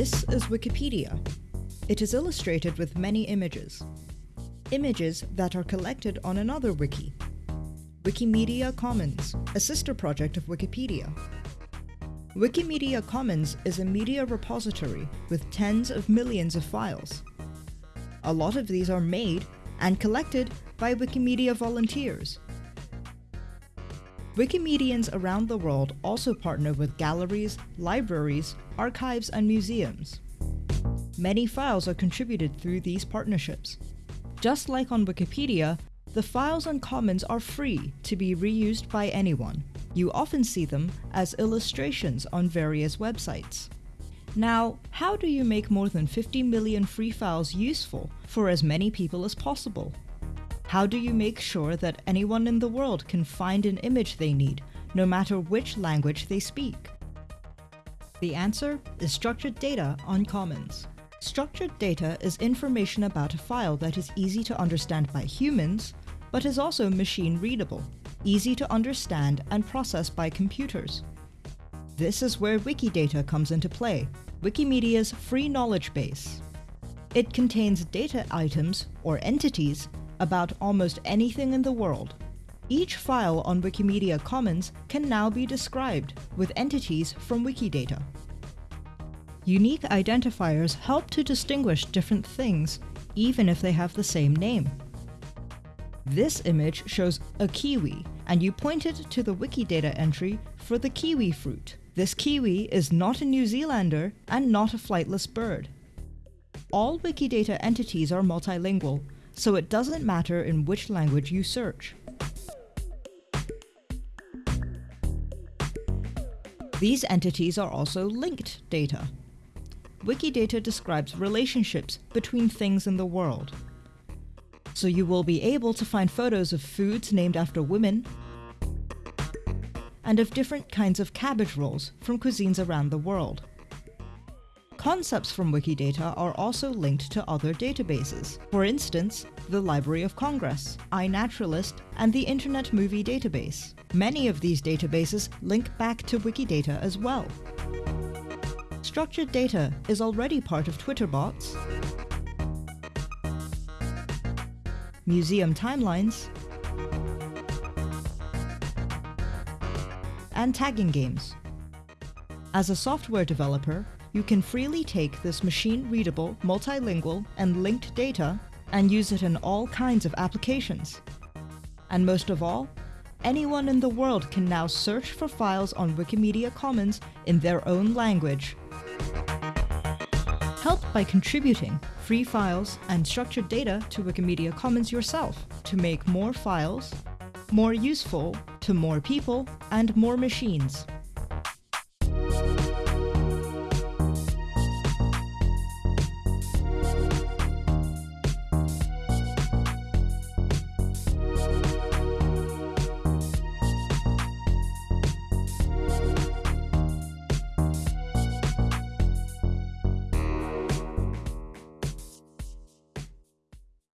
This is Wikipedia. It is illustrated with many images. Images that are collected on another wiki. Wikimedia Commons, a sister project of Wikipedia. Wikimedia Commons is a media repository with tens of millions of files. A lot of these are made and collected by Wikimedia volunteers. Wikimedians around the world also partner with galleries, libraries, archives, and museums. Many files are contributed through these partnerships. Just like on Wikipedia, the files on Commons are free to be reused by anyone. You often see them as illustrations on various websites. Now, how do you make more than 50 million free files useful for as many people as possible? How do you make sure that anyone in the world can find an image they need, no matter which language they speak? The answer is structured data on Commons. Structured data is information about a file that is easy to understand by humans, but is also machine readable, easy to understand and process by computers. This is where Wikidata comes into play, Wikimedia's free knowledge base. It contains data items, or entities, about almost anything in the world. Each file on Wikimedia Commons can now be described with entities from Wikidata. Unique identifiers help to distinguish different things, even if they have the same name. This image shows a kiwi, and you point it to the Wikidata entry for the kiwi fruit. This kiwi is not a New Zealander and not a flightless bird. All Wikidata entities are multilingual, so it doesn't matter in which language you search. These entities are also linked data. Wikidata describes relationships between things in the world. So you will be able to find photos of foods named after women, and of different kinds of cabbage rolls from cuisines around the world. Concepts from Wikidata are also linked to other databases. For instance, the Library of Congress, iNaturalist, and the Internet Movie Database. Many of these databases link back to Wikidata as well. Structured data is already part of Twitter bots, museum timelines, and tagging games. As a software developer, you can freely take this machine-readable, multilingual, and linked data and use it in all kinds of applications. And most of all, anyone in the world can now search for files on Wikimedia Commons in their own language. Help by contributing free files and structured data to Wikimedia Commons yourself to make more files more useful to more people and more machines.